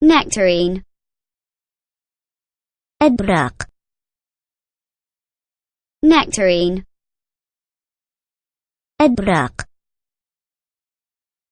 nectarine Edrak. nectarine Edrak.